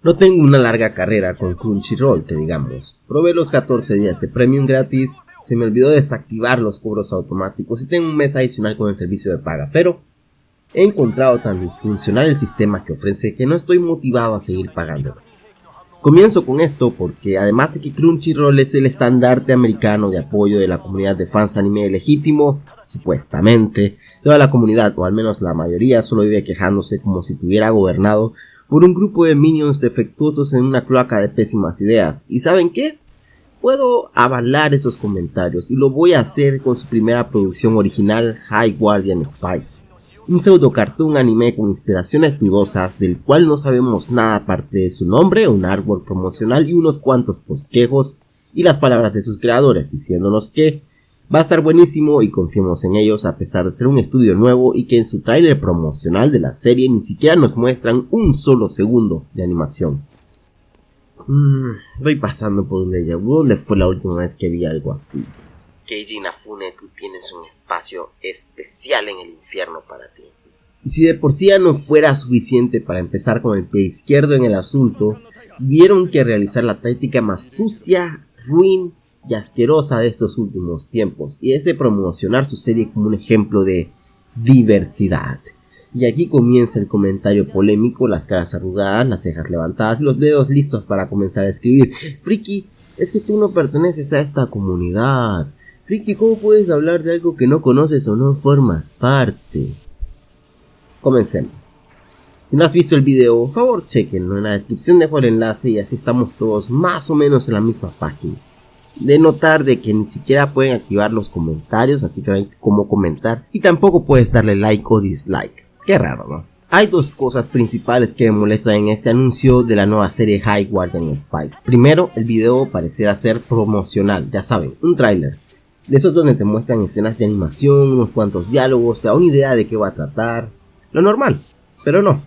No tengo una larga carrera con Crunchyroll, que digamos. Probé los 14 días de Premium gratis, se me olvidó desactivar los cobros automáticos y tengo un mes adicional con el servicio de paga, pero he encontrado tan disfuncional el sistema que ofrece que no estoy motivado a seguir pagando. Comienzo con esto porque además de que Crunchyroll es el estandarte americano de apoyo de la comunidad de fans anime legítimo, supuestamente, toda la comunidad, o al menos la mayoría, solo vive quejándose como si tuviera gobernado por un grupo de minions defectuosos en una cloaca de pésimas ideas. ¿Y saben qué? Puedo avalar esos comentarios y lo voy a hacer con su primera producción original, High Guardian Spice un pseudo cartoon anime con inspiraciones dudosas del cual no sabemos nada aparte de su nombre, un árbol promocional y unos cuantos posquejos y las palabras de sus creadores diciéndonos que va a estar buenísimo y confiemos en ellos a pesar de ser un estudio nuevo y que en su tráiler promocional de la serie ni siquiera nos muestran un solo segundo de animación. Mmm, voy pasando por un déjà ¿dónde fue la última vez que vi algo así? Keiji Inafune, tú tienes un espacio especial en el infierno para ti. Y si de por sí ya no fuera suficiente para empezar con el pie izquierdo en el asunto, tuvieron que realizar la táctica más sucia, ruin y asquerosa de estos últimos tiempos, y es de promocionar su serie como un ejemplo de diversidad. Y aquí comienza el comentario polémico, las caras arrugadas, las cejas levantadas los dedos listos para comenzar a escribir. Friki, es que tú no perteneces a esta comunidad. Friki, ¿cómo puedes hablar de algo que no conoces o no formas parte? Comencemos. Si no has visto el video, por favor chequenlo, en la descripción dejo el enlace y así estamos todos más o menos en la misma página. De notar de que ni siquiera pueden activar los comentarios, así que no hay cómo comentar, y tampoco puedes darle like o dislike. Qué raro, ¿no? Hay dos cosas principales que me molestan en este anuncio de la nueva serie High Guardian Spice. Primero, el video pareciera ser promocional, ya saben, un tráiler de esos donde te muestran escenas de animación, unos cuantos diálogos, o una idea de qué va a tratar. Lo normal, pero no.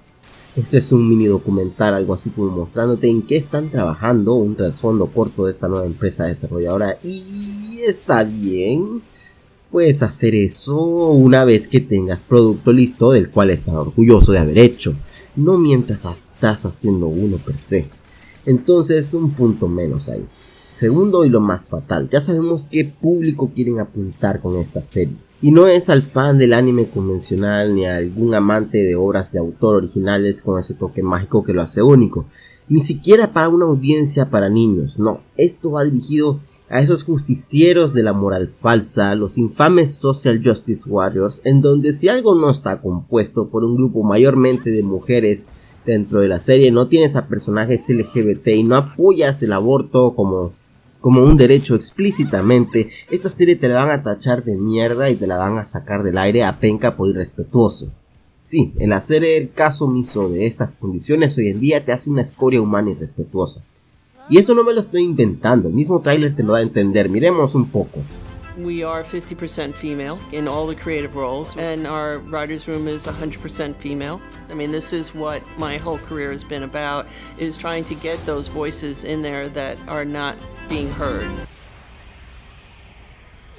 Esto es un mini documental, algo así como mostrándote en qué están trabajando, un trasfondo corto de esta nueva empresa desarrolladora. Y está bien. Puedes hacer eso una vez que tengas producto listo del cual estás orgulloso de haber hecho, no mientras estás haciendo uno per se. Entonces un punto menos ahí. Segundo y lo más fatal, ya sabemos qué público quieren apuntar con esta serie. Y no es al fan del anime convencional ni a algún amante de obras de autor originales con ese toque mágico que lo hace único. Ni siquiera para una audiencia para niños, no. Esto va dirigido a esos justicieros de la moral falsa, los infames Social Justice Warriors, en donde si algo no está compuesto por un grupo mayormente de mujeres dentro de la serie, no tienes a personajes LGBT y no apoyas el aborto como como un derecho explícitamente, esta serie te la van a tachar de mierda y te la van a sacar del aire a penca por irrespetuoso. Sí, el hacer el caso omiso de estas condiciones hoy en día te hace una escoria humana irrespetuosa. Y eso no me lo estoy inventando, el mismo tráiler te lo da a entender, miremos un poco. We are 50% female in all the creative roles, and our writer's room is 100% female. I mean, this is what my whole career has been about, is trying to get those voices in there that are not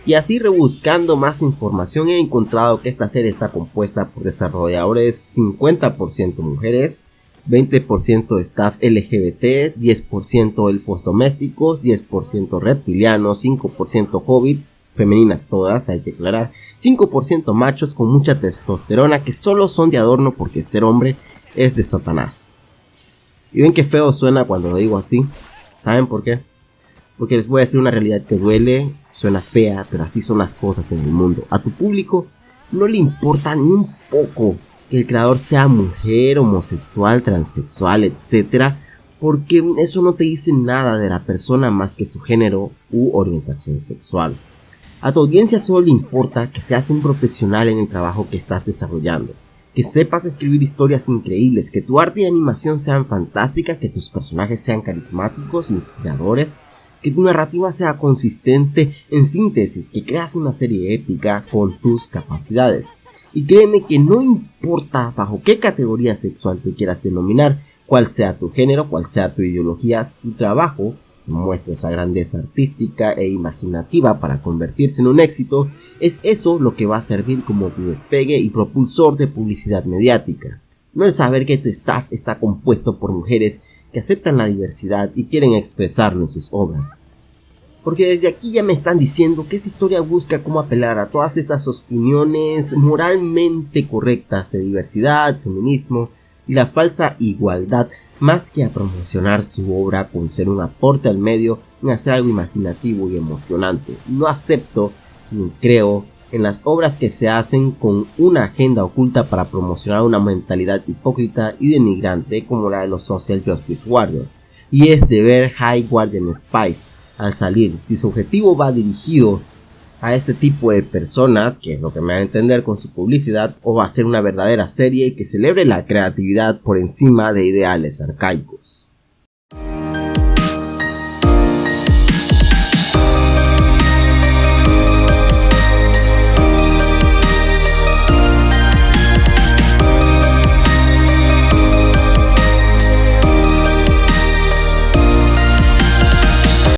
y así rebuscando más información he encontrado que esta serie está compuesta por desarrolladores 50% mujeres, 20% staff LGBT, 10% elfos domésticos, 10% reptilianos, 5% hobbits, femeninas todas, hay que aclarar, 5% machos con mucha testosterona que solo son de adorno porque ser hombre es de Satanás. Y ven que feo suena cuando lo digo así, ¿saben por qué? Porque les voy a decir una realidad que duele, suena fea, pero así son las cosas en el mundo. A tu público no le importa ni un poco que el creador sea mujer, homosexual, transexual, etc. Porque eso no te dice nada de la persona más que su género u orientación sexual. A tu audiencia solo le importa que seas un profesional en el trabajo que estás desarrollando, que sepas escribir historias increíbles, que tu arte y animación sean fantásticas, que tus personajes sean carismáticos, inspiradores que tu narrativa sea consistente en síntesis, que creas una serie épica con tus capacidades. Y créeme que no importa bajo qué categoría sexual te quieras denominar, cuál sea tu género, cuál sea tu ideología, tu trabajo muestra esa grandeza artística e imaginativa para convertirse en un éxito, es eso lo que va a servir como tu despegue y propulsor de publicidad mediática. No el saber que tu staff está compuesto por mujeres que aceptan la diversidad y quieren expresarlo en sus obras. Porque desde aquí ya me están diciendo que esta historia busca cómo apelar a todas esas opiniones moralmente correctas de diversidad, feminismo y la falsa igualdad, más que a promocionar su obra con ser un aporte al medio en hacer algo imaginativo y emocionante. No acepto ni creo en las obras que se hacen con una agenda oculta para promocionar una mentalidad hipócrita y denigrante como la de los Social Justice Warriors. Y es de ver High Guardian Spice al salir, si su objetivo va dirigido a este tipo de personas, que es lo que me va a entender con su publicidad, o va a ser una verdadera serie que celebre la creatividad por encima de ideales arcaicos.